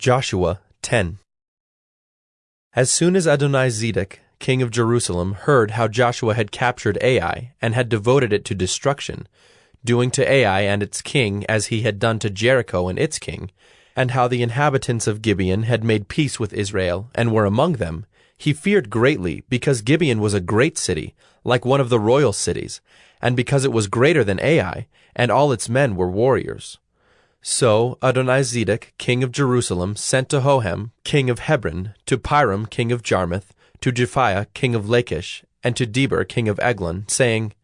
Joshua 10 As soon as Adonai Adonizedek, king of Jerusalem, heard how Joshua had captured Ai and had devoted it to destruction, doing to Ai and its king as he had done to Jericho and its king, and how the inhabitants of Gibeon had made peace with Israel and were among them, he feared greatly because Gibeon was a great city, like one of the royal cities, and because it was greater than Ai, and all its men were warriors. So Adonizedek, king of Jerusalem, sent to Hoham, king of Hebron, to Piram, king of Jarmuth, to Japhia, king of Lachish, and to Debir, king of Eglon, saying,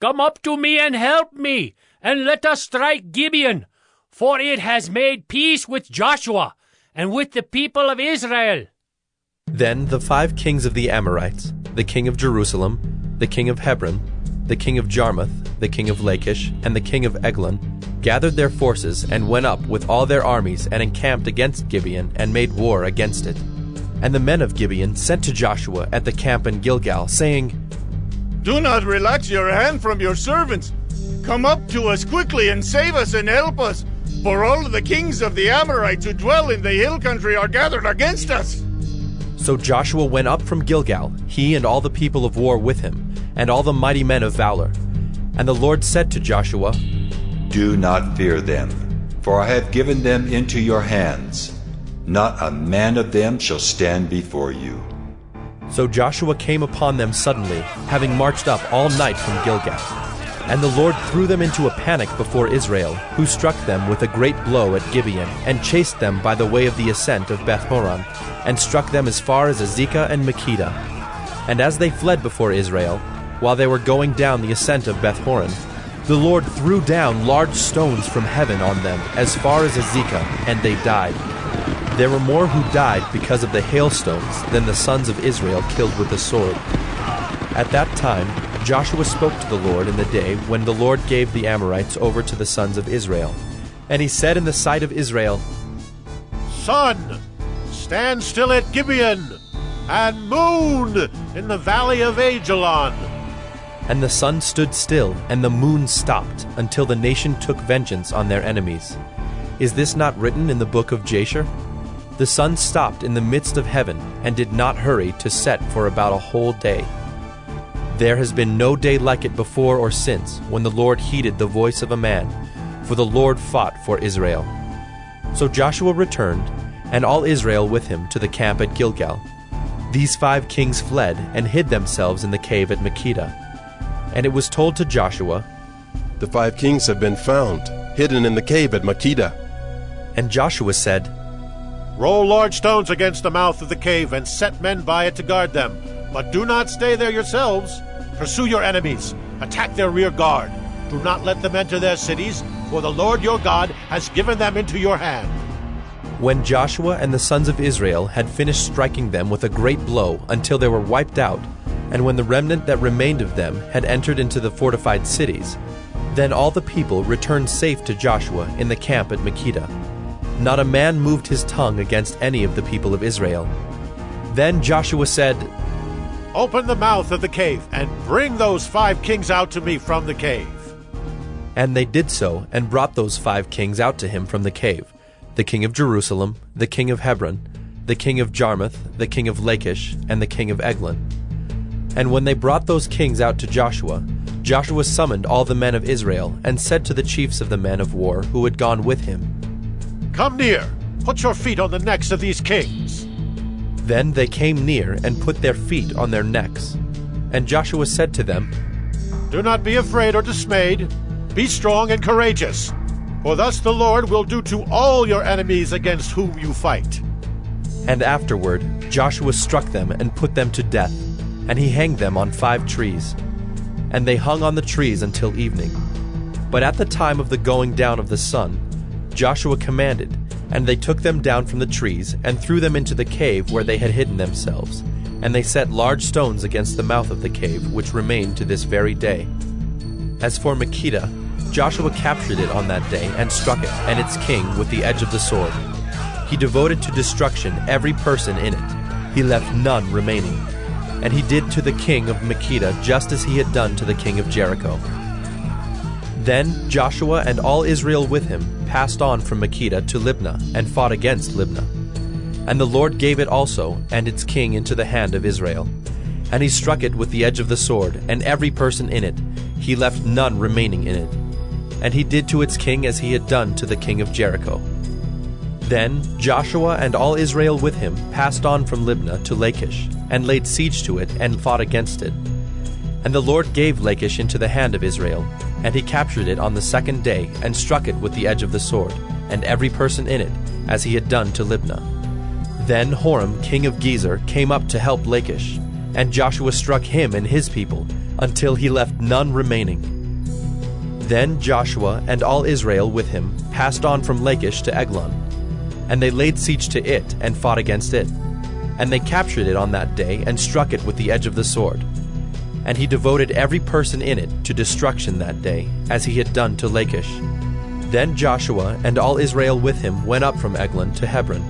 Come up to me and help me, and let us strike Gibeon, for it has made peace with Joshua and with the people of Israel. Then the five kings of the Amorites, the king of Jerusalem, the king of Hebron, the king of Jarmuth, the king of Lachish, and the king of Eglon, gathered their forces and went up with all their armies and encamped against Gibeon and made war against it. And the men of Gibeon sent to Joshua at the camp in Gilgal, saying, Do not relax your hand from your servants. Come up to us quickly and save us and help us, for all the kings of the Amorites who dwell in the hill country are gathered against us. So Joshua went up from Gilgal, he and all the people of war with him, and all the mighty men of valor. And the Lord said to Joshua, Do not fear them, for I have given them into your hands. Not a man of them shall stand before you. So Joshua came upon them suddenly, having marched up all night from Gilgal. And the Lord threw them into a panic before Israel, who struck them with a great blow at Gibeon, and chased them by the way of the ascent of Beth Horon, and struck them as far as Azekah and Makkedah. And as they fled before Israel, while they were going down the ascent of Beth Horon, the Lord threw down large stones from heaven on them as far as Azekah, and they died. There were more who died because of the hailstones than the sons of Israel killed with the sword. At that time, Joshua spoke to the Lord in the day when the Lord gave the Amorites over to the sons of Israel. And he said in the sight of Israel, Sun, stand still at Gibeon, and moon in the valley of Aijalon. And the sun stood still, and the moon stopped, until the nation took vengeance on their enemies. Is this not written in the book of Jasher? The sun stopped in the midst of heaven, and did not hurry to set for about a whole day. There has been no day like it before or since, when the Lord heeded the voice of a man, for the Lord fought for Israel. So Joshua returned, and all Israel with him, to the camp at Gilgal. These five kings fled and hid themselves in the cave at Makkedah. And it was told to Joshua, The five kings have been found, hidden in the cave at Makkedah. And Joshua said, Roll large stones against the mouth of the cave and set men by it to guard them. But do not stay there yourselves. Pursue your enemies, attack their rear guard. Do not let them enter their cities, for the Lord your God has given them into your hand. When Joshua and the sons of Israel had finished striking them with a great blow until they were wiped out, and when the remnant that remained of them had entered into the fortified cities, then all the people returned safe to Joshua in the camp at Makkedah. Not a man moved his tongue against any of the people of Israel. Then Joshua said, Open the mouth of the cave and bring those five kings out to me from the cave. And they did so, and brought those five kings out to him from the cave the king of Jerusalem, the king of Hebron, the king of Jarmuth, the king of Lachish, and the king of Eglon. And when they brought those kings out to Joshua, Joshua summoned all the men of Israel, and said to the chiefs of the men of war who had gone with him, Come near, put your feet on the necks of these kings. Then they came near and put their feet on their necks. And Joshua said to them, Do not be afraid or dismayed. Be strong and courageous. For thus the Lord will do to all your enemies against whom you fight. And afterward Joshua struck them and put them to death, and he hanged them on five trees. And they hung on the trees until evening. But at the time of the going down of the sun, Joshua commanded, and they took them down from the trees, and threw them into the cave where they had hidden themselves. And they set large stones against the mouth of the cave, which remain to this very day. As for Makkedah, Joshua captured it on that day, and struck it, and its king, with the edge of the sword. He devoted to destruction every person in it. He left none remaining. And he did to the king of Makkedah just as he had done to the king of Jericho. Then Joshua and all Israel with him passed on from Makkedah to Libnah, and fought against Libnah. And the Lord gave it also, and its king, into the hand of Israel. And he struck it with the edge of the sword, and every person in it. He left none remaining in it. And he did to its king as he had done to the king of Jericho. Then Joshua and all Israel with him passed on from Libnah to Lachish, and laid siege to it, and fought against it. And the Lord gave Lachish into the hand of Israel, and he captured it on the second day, and struck it with the edge of the sword, and every person in it, as he had done to Libnah. Then Horam, king of Gezer, came up to help Lachish, and Joshua struck him and his people, until he left none remaining. Then Joshua and all Israel with him passed on from Lachish to Eglon, and they laid siege to it, and fought against it. And they captured it on that day, and struck it with the edge of the sword. And he devoted every person in it to destruction that day, as he had done to Lachish. Then Joshua and all Israel with him went up from Eglon to Hebron.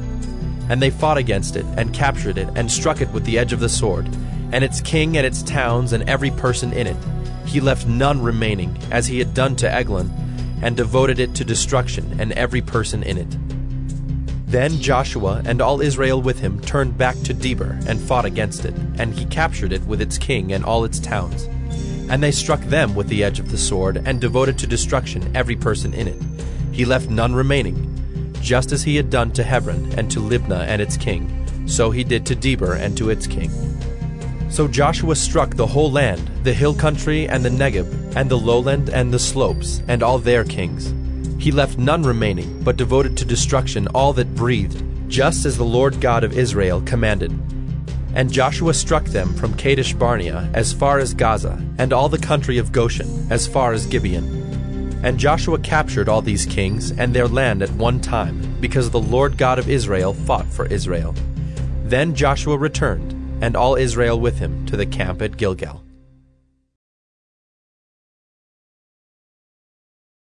And they fought against it, and captured it, and struck it with the edge of the sword, and its king and its towns and every person in it. He left none remaining, as he had done to Eglon, and devoted it to destruction, and every person in it. Then Joshua and all Israel with him turned back to Debir and fought against it, and he captured it with its king and all its towns. And they struck them with the edge of the sword, and devoted to destruction every person in it. He left none remaining, just as he had done to Hebron and to Libnah and its king, so he did to Debir and to its king. So Joshua struck the whole land, the hill country and the Negeb, and the lowland and the slopes, and all their kings. He left none remaining, but devoted to destruction all that breathed, just as the Lord God of Israel commanded. And Joshua struck them from Kadesh Barnea as far as Gaza, and all the country of Goshen as far as Gibeon. And Joshua captured all these kings and their land at one time, because the Lord God of Israel fought for Israel. Then Joshua returned, and all Israel with him, to the camp at Gilgal.